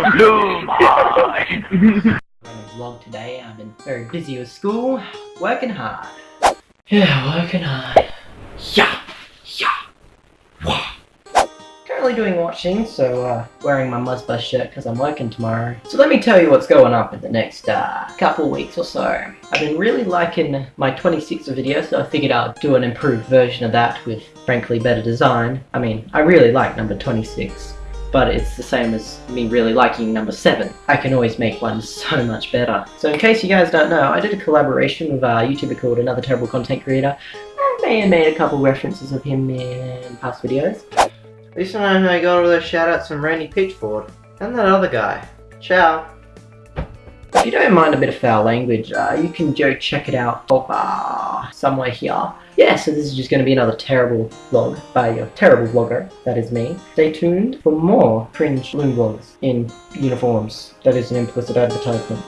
Bloom high. vlog today. I've been very busy with school, working hard. Yeah, working hard. Yeah, yeah, wah. Currently doing washing, so uh, wearing my Muzzbuzz shirt because I'm working tomorrow. So let me tell you what's going up in the next uh, couple weeks or so. I've been really liking my 26 video, so I figured I'd do an improved version of that with frankly better design. I mean, I really like number 26 but it's the same as me really liking number 7. I can always make one so much better. So in case you guys don't know, I did a collaboration with a YouTuber called Another Terrible Content Creator. I may have made a couple references of him in past videos. At least I know I got all those shoutouts from Randy Pitchford. And that other guy. Ciao. If you don't mind a bit of foul language, uh, you can go check it out uh, somewhere here. Yeah, so this is just going to be another terrible vlog by a terrible vlogger, that is me. Stay tuned for more cringe loom vlogs in uniforms. That is an implicit advertisement.